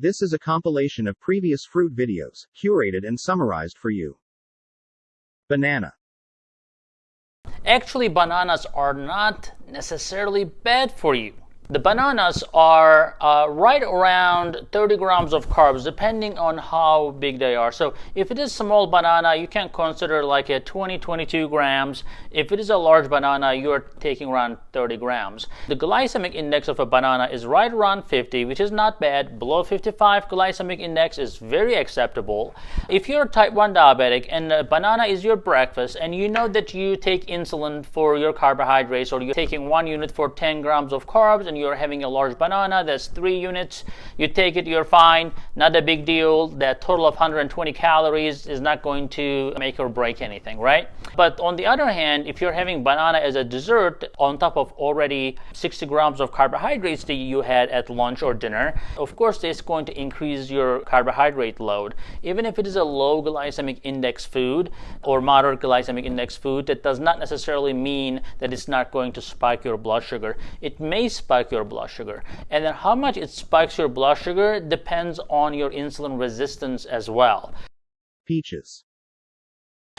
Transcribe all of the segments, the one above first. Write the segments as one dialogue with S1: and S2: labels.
S1: This is a compilation of previous fruit videos, curated and summarized for you. Banana.
S2: Actually, bananas are not necessarily bad for you. The bananas are uh, right around 30 grams of carbs depending on how big they are. So if it is a small banana, you can consider like a 20, 22 grams. If it is a large banana, you're taking around 30 grams. The glycemic index of a banana is right around 50, which is not bad. Below 55 glycemic index is very acceptable. If you're type 1 diabetic and a banana is your breakfast and you know that you take insulin for your carbohydrates or you're taking one unit for 10 grams of carbs and you're having a large banana, that's three units. You take it, you're fine, not a big deal. That total of 120 calories is not going to make or break anything, right? But on the other hand, if you're having banana as a dessert on top of already 60 grams of carbohydrates that you had at lunch or dinner, of course, it's going to increase your carbohydrate load. Even if it is a low glycemic index food or moderate glycemic index food, that does not necessarily mean that it's not going to spike your blood sugar. It may spike spike your blood sugar. And then how much it spikes your blood sugar depends on your insulin resistance as well.
S1: Peaches.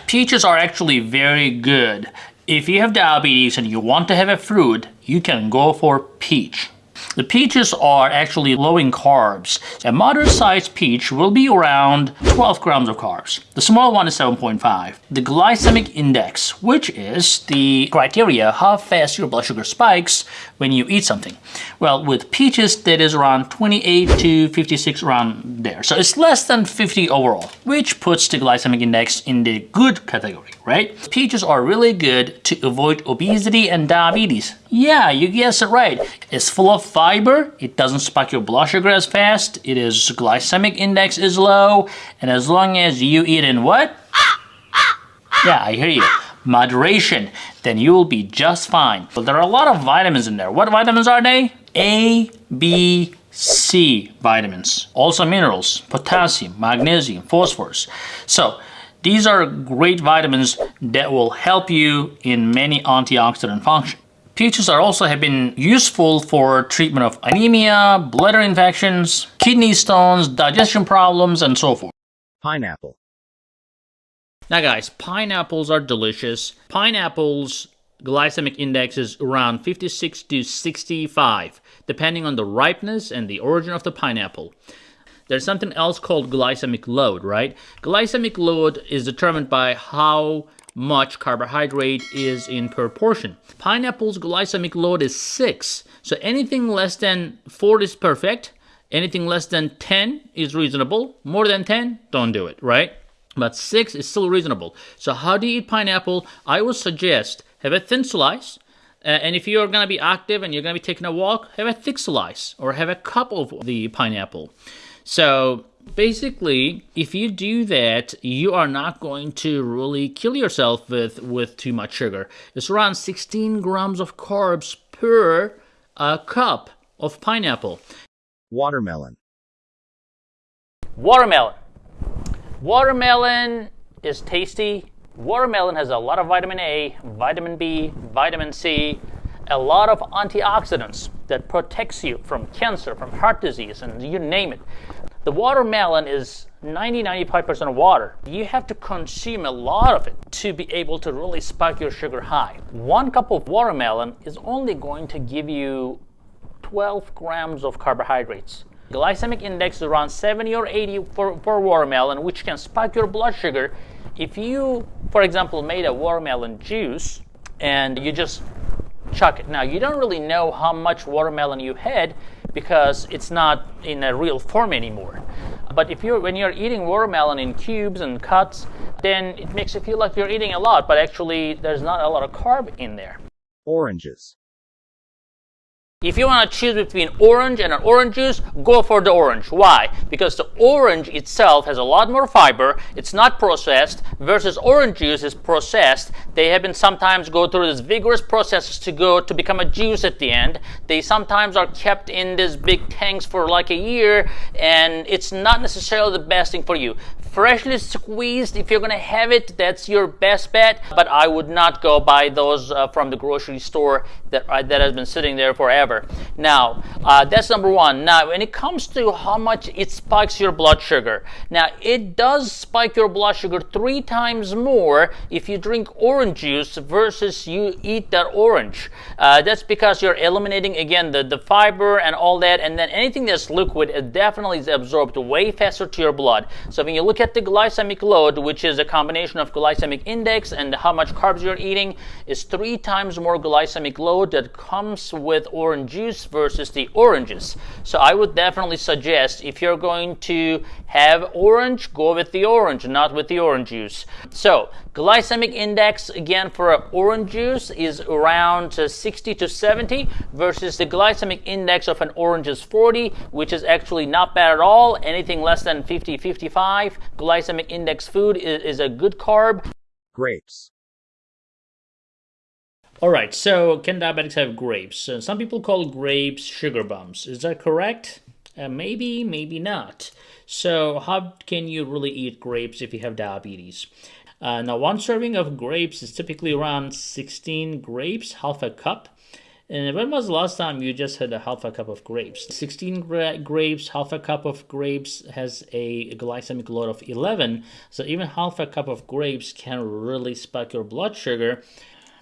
S2: Peaches are actually very good. If you have diabetes and you want to have a fruit, you can go for peach. The peaches are actually low in carbs. A moderate-sized peach will be around 12 grams of carbs. The small one is 7.5. The glycemic index, which is the criteria how fast your blood sugar spikes when you eat something. Well, with peaches, that is around 28 to 56 around there. So it's less than 50 overall, which puts the glycemic index in the good category, right? Peaches are really good to avoid obesity and diabetes. Yeah, you guessed it right. It's full of fiber, it doesn't spike your blood sugar as fast, it is glycemic index is low, and as long as you eat in what? Yeah, I hear you. Moderation, then you will be just fine. But there are a lot of vitamins in there. What vitamins are they? A, B, C vitamins. Also minerals, potassium, magnesium, phosphorus. So these are great vitamins that will help you in many antioxidant functions. Peaches are also have been useful for treatment of anemia, bladder infections, kidney stones, digestion problems, and so forth.
S1: Pineapple.
S2: Now guys, pineapples are delicious. Pineapples glycemic index is around 56 to 65, depending on the ripeness and the origin of the pineapple. There's something else called glycemic load, right? Glycemic load is determined by how much carbohydrate is in proportion. Pineapple's glycemic load is 6. So anything less than 4 is perfect. Anything less than 10 is reasonable. More than 10, don't do it, right? But 6 is still reasonable. So how do you eat pineapple? I would suggest have a thin slice. Uh, and if you're going to be active and you're going to be taking a walk, have a thick slice or have a cup of the pineapple. So basically, if you do that, you are not going to really kill yourself with, with too much sugar. It's around 16 grams of carbs per uh, cup of pineapple.
S1: Watermelon.
S2: Watermelon. Watermelon is tasty. Watermelon has a lot of vitamin A, vitamin B, vitamin C, a lot of antioxidants that protects you from cancer, from heart disease, and you name it. The watermelon is 90-95% water. You have to consume a lot of it to be able to really spike your sugar high. One cup of watermelon is only going to give you 12 grams of carbohydrates. Glycemic index is around 70 or 80 for, for watermelon, which can spike your blood sugar. If you, for example, made a watermelon juice and you just chuck it. Now, you don't really know how much watermelon you had because it's not in a real form anymore. But if you're when you're eating watermelon in cubes and cuts, then it makes you feel like you're eating a lot, but actually there's not a lot of carb in there.
S1: Oranges.
S2: If you want to choose between orange and an orange juice, go for the orange. Why? Because the orange itself has a lot more fiber. It's not processed versus orange juice is processed. They have been sometimes go through this vigorous processes to go to become a juice at the end. They sometimes are kept in these big tanks for like a year and it's not necessarily the best thing for you freshly squeezed if you're gonna have it that's your best bet but i would not go buy those uh, from the grocery store that uh, that has been sitting there forever. Now, uh, that's number one. Now, when it comes to how much it spikes your blood sugar, now it does spike your blood sugar three times more if you drink orange juice versus you eat that orange. Uh, that's because you're eliminating again the, the fiber and all that, and then anything that's liquid, it definitely is absorbed way faster to your blood. So when you look at the glycemic load, which is a combination of glycemic index and how much carbs you're eating, is three times more glycemic load that comes with orange juice versus the oranges. So I would definitely suggest if you're going to have orange, go with the orange, not with the orange juice. So glycemic index again for orange juice is around 60 to 70 versus the glycemic index of an orange is 40, which is actually not bad at all. Anything less than 50, 55 glycemic index food is, is a good carb.
S1: Grapes.
S2: All right, so can diabetics have grapes? Uh, some people call grapes sugar bumps. Is that correct? Uh, maybe, maybe not. So, how can you really eat grapes if you have diabetes? Uh, now, one serving of grapes is typically around 16 grapes, half a cup. And when was the last time you just had a half a cup of grapes? 16 gra grapes, half a cup of grapes has a glycemic load of 11. So even half a cup of grapes can really spike your blood sugar.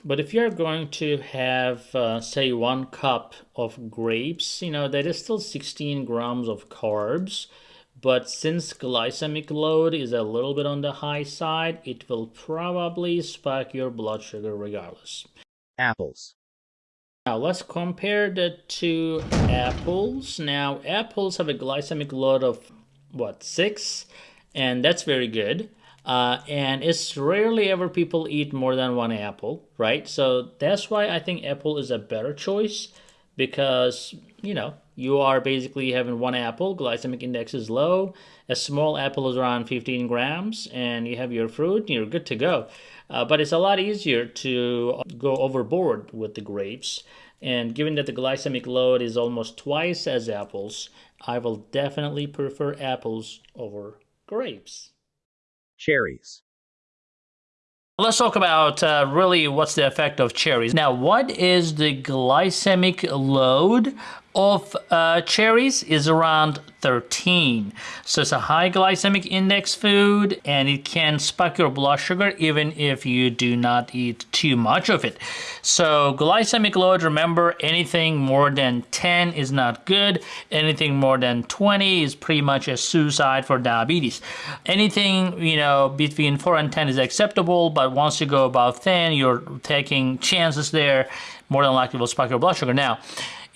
S2: But if you're going to have, uh, say, one cup of grapes, you know, that is still 16 grams of carbs. But since glycemic load is a little bit on the high side, it will probably spike your blood sugar regardless.
S1: Apples.
S2: Now let's compare the two apples. Now apples have a glycemic load of what, 6? And that's very good. Uh, and it's rarely ever people eat more than one apple, right? So that's why I think apple is a better choice because, you know, you are basically having one apple, glycemic index is low, a small apple is around 15 grams, and you have your fruit, you're good to go. Uh, but it's a lot easier to go overboard with the grapes. And given that the glycemic load is almost twice as apples, I will definitely prefer apples over grapes
S1: cherries.
S2: Let's talk about uh, really what's the effect of cherries. Now, what is the glycemic load of uh, cherries is around 13. So it's a high glycemic index food and it can spike your blood sugar even if you do not eat too much of it. So glycemic load, remember anything more than 10 is not good. Anything more than 20 is pretty much a suicide for diabetes. Anything, you know, between 4 and 10 is acceptable, but once you go above 10, you're taking chances there, more than likely will spike your blood sugar. Now,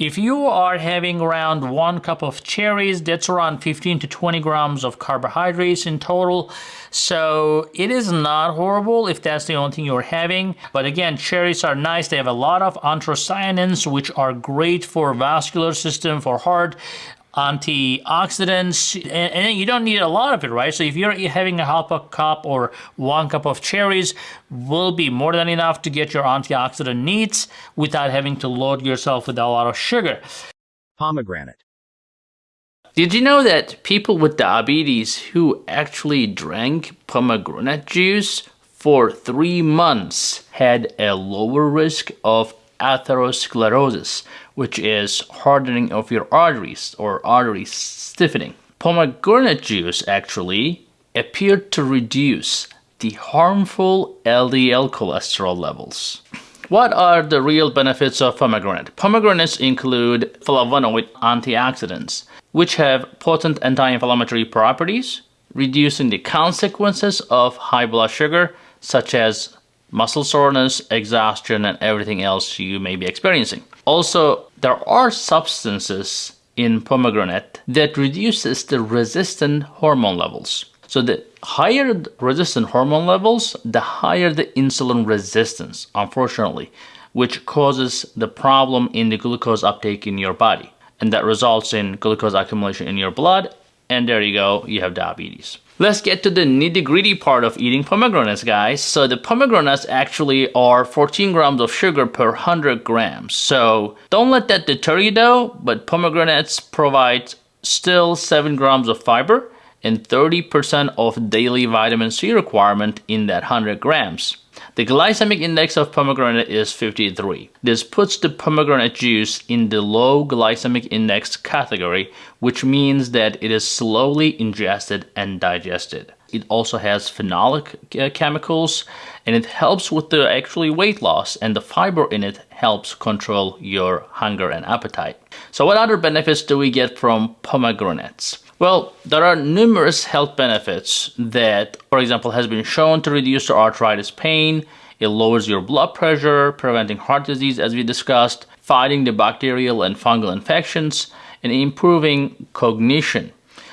S2: if you are having around one cup of cherries, that's around 15 to 20 grams of carbohydrates in total. So it is not horrible if that's the only thing you're having. But again, cherries are nice. They have a lot of anthocyanins, which are great for vascular system, for heart antioxidants and, and, you don't need a lot of it right? So if you're having a half a cup or one cup of cherries will be more than enough to get your antioxidant needs without having to load yourself with a lot of sugar.
S1: Pomegranate.
S2: Did you know that people with diabetes who actually drank pomegranate juice for three months had a lower risk of atherosclerosis, which is hardening of your arteries or artery stiffening. Pomegranate juice actually appeared to reduce the harmful LDL cholesterol levels. What are the real benefits of pomegranate? Pomegranates include flavonoid antioxidants, which have potent anti-inflammatory properties, reducing the consequences of high blood sugar, such as muscle soreness, exhaustion, and everything else you may be experiencing. Also, there are substances in pomegranate that reduces the resistin hormone levels. So the higher the resistin hormone levels, the higher the insulin resistance, unfortunately, which causes the problem in the glucose uptake in your body. And that results in glucose accumulation in your blood, and there you go, you have diabetes. Let's get to the nitty gritty part of eating pomegranates, guys. So the pomegranates actually are 14 grams of sugar per 100 grams. So don't let that deter you though, but pomegranates provide still 7 grams of fiber and 30% of daily vitamin C requirement in that 100 grams. The glycemic index of pomegranate is 53. This puts the pomegranate juice in the low glycemic index category, which means that it is slowly ingested and digested. It also has phenolic uh, chemicals and it helps with the actually weight loss and the fiber in it helps control your hunger and appetite. So what other benefits do we get from pomegranates? Well, there are numerous health benefits that, for example, has been shown to reduce the arthritis pain. It lowers your blood pressure, preventing heart disease as we discussed, fighting the bacterial and fungal infections, and improving cognition.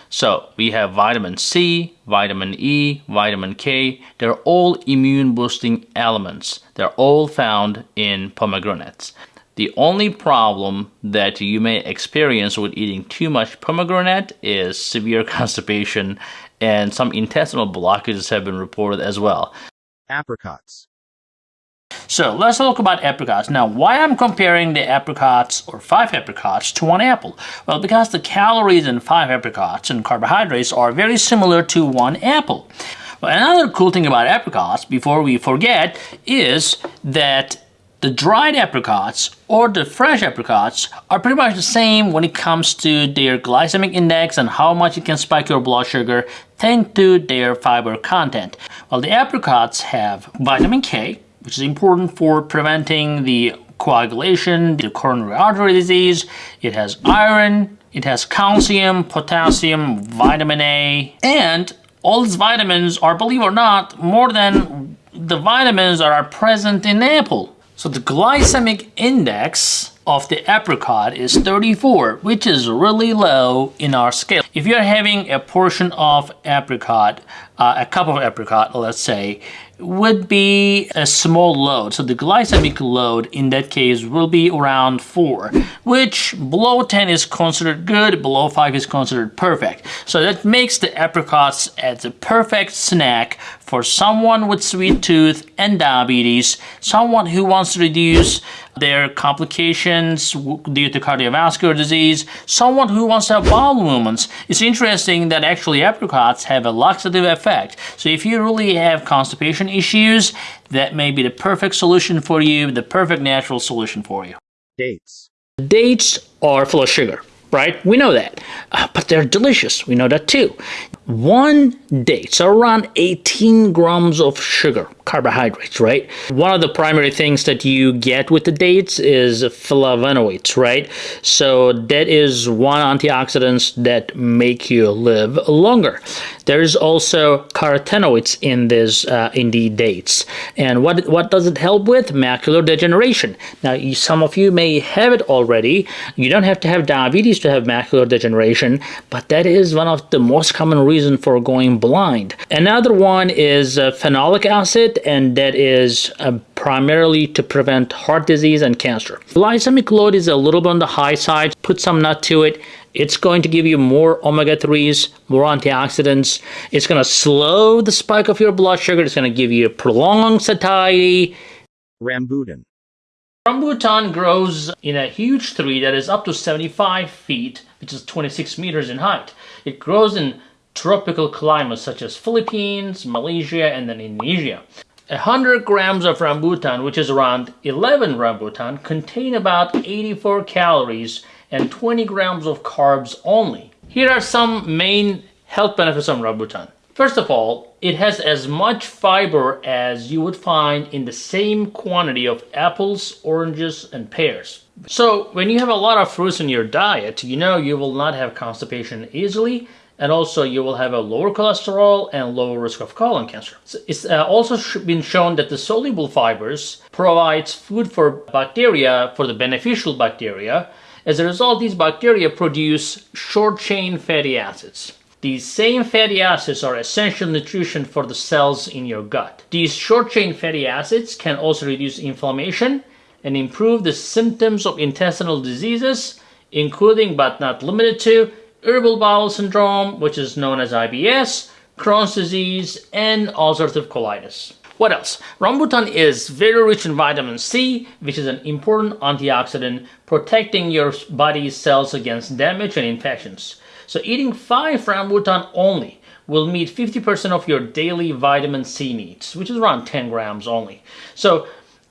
S2: So we have vitamin C, vitamin E, vitamin K. They're all immune boosting elements. They're all found in pomegranates. The only problem that you may experience with eating too much pomegranate is severe constipation and some intestinal blockages have been reported as well.
S1: Apricots.
S2: So let's talk about apricots. Now, why I'm comparing the apricots or five apricots to one apple? Well, because the calories in five apricots and carbohydrates are very similar to one apple. Well, another cool thing about apricots, before we forget, is that the dried apricots or the fresh apricots are pretty much the same when it comes to their glycemic index and how much it can spike your blood sugar thanks to their fiber content. While the apricots have vitamin K, which is important for preventing the coagulation, the coronary artery disease. It has iron, it has calcium, potassium, vitamin A, and all these vitamins are, believe it or not, more than the vitamins that are present in apple. So the glycemic index of the apricot is 34, which is really low in our scale. If you're having a portion of apricot, uh, a cup of apricot, let's say, would be a small load. So the glycemic load in that case will be around 4, which below 10 is considered good, below 5 is considered perfect. So that makes the apricots as a perfect snack for someone with sweet tooth and diabetes, someone who wants to reduce their complications due to cardiovascular disease, someone who wants to have bowel movements. It's interesting that actually apricots have a laxative effect. So if you really have constipation issues, that may be the perfect solution for you, the perfect natural solution for you.
S1: Dates.
S2: Dates are full of sugar right? We know that. Uh, but they're delicious. We know that too. One date, so around 18 grams of sugar carbohydrates, right? One of the primary things that you get with the dates is flavonoids, right? So that is one antioxidants that make you live longer. There's also carotenoids in this uh, in the dates. And what what does it help with? Macular degeneration. Now, some of you may have it already. You don't have to have diabetes to have macular degeneration, but that is one of the most common reasons for going blind. Another one is uh, phenolic acid and that is uh, primarily to prevent heart disease and cancer. Glycemic load is a little bit on the high side. Put some nut to it. It's going to give you more omega-3s, more antioxidants. It's going to slow the spike of your blood sugar. It's going to give you prolonged satiety.
S1: Rambutan.
S2: Rambutan grows in a huge tree that is up to 75 feet, which is 26 meters in height. It grows in tropical climates such as Philippines, Malaysia, and then Indonesia. 100 grams of rambutan, which is around 11 rambutan, contain about 84 calories and 20 grams of carbs only. Here are some main health benefits of rambutan. First of all, it has as much fiber as you would find in the same quantity of apples, oranges, and pears. So when you have a lot of fruits in your diet, you know you will not have constipation easily and also you will have a lower cholesterol and lower risk of colon cancer. It's uh, also been shown that the soluble fibers provides food for bacteria, for the beneficial bacteria. As a result, these bacteria produce short-chain fatty acids. These same fatty acids are essential nutrition for the cells in your gut. These short-chain fatty acids can also reduce inflammation and improve the symptoms of intestinal diseases, including but not limited to irritable bowel syndrome, which is known as IBS, Crohn's disease, and ulcerative colitis. What else? Rambutan is very rich in vitamin C, which is an important antioxidant protecting your body's cells against damage and infections. So eating 5 rambutan only will meet 50% of your daily vitamin C needs, which is around 10 grams only. So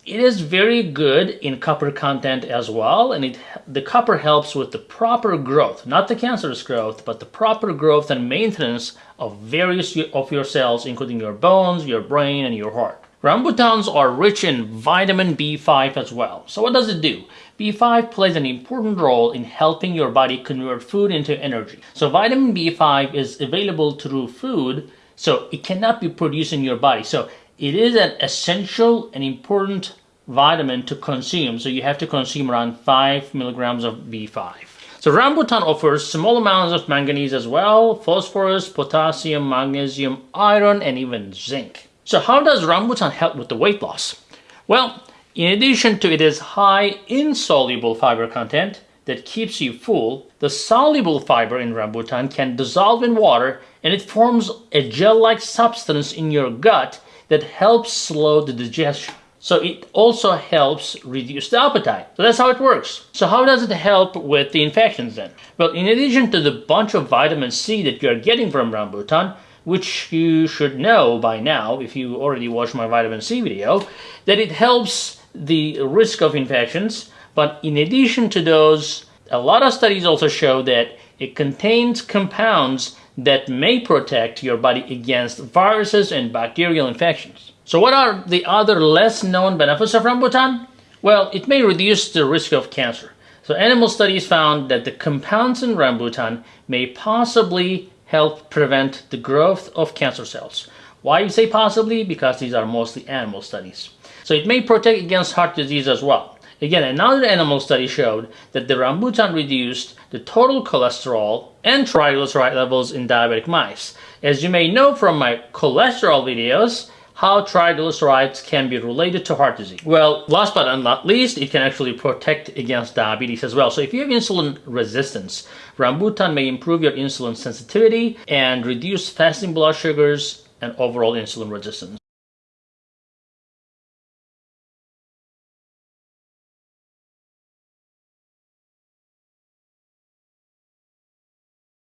S2: it is very good in copper content as well, and it the copper helps with the proper growth, not the cancerous growth, but the proper growth and maintenance of various of your cells, including your bones, your brain, and your heart. Rambutans are rich in vitamin B5 as well. So what does it do? B5 plays an important role in helping your body convert food into energy. So vitamin B5 is available through food, so it cannot be produced in your body. So it is an essential and important vitamin to consume. So you have to consume around 5 milligrams of B5. So rambutan offers small amounts of manganese as well, phosphorus, potassium, magnesium, iron, and even zinc. So how does rambutan help with the weight loss? Well, in addition to its high insoluble fiber content that keeps you full, the soluble fiber in rambutan can dissolve in water and it forms a gel-like substance in your gut that helps slow the digestion. So it also helps reduce the appetite. So that's how it works. So how does it help with the infections then? Well, in addition to the bunch of vitamin C that you're getting from rambutan, which you should know by now if you already watched my vitamin C video, that it helps the risk of infections. But in addition to those, a lot of studies also show that it contains compounds that may protect your body against viruses and bacterial infections. So what are the other less known benefits of rambutan? Well, it may reduce the risk of cancer. So animal studies found that the compounds in rambutan may possibly help prevent the growth of cancer cells. Why you say possibly? Because these are mostly animal studies. So it may protect against heart disease as well. Again, another animal study showed that the rambutan reduced the total cholesterol and triglyceride levels in diabetic mice. As you may know from my cholesterol videos, how triglycerides can be related to heart disease. Well, last but not least, it can actually protect against diabetes as well. So if you have insulin resistance, rambutan may improve your insulin sensitivity and reduce fasting blood sugars and overall insulin resistance.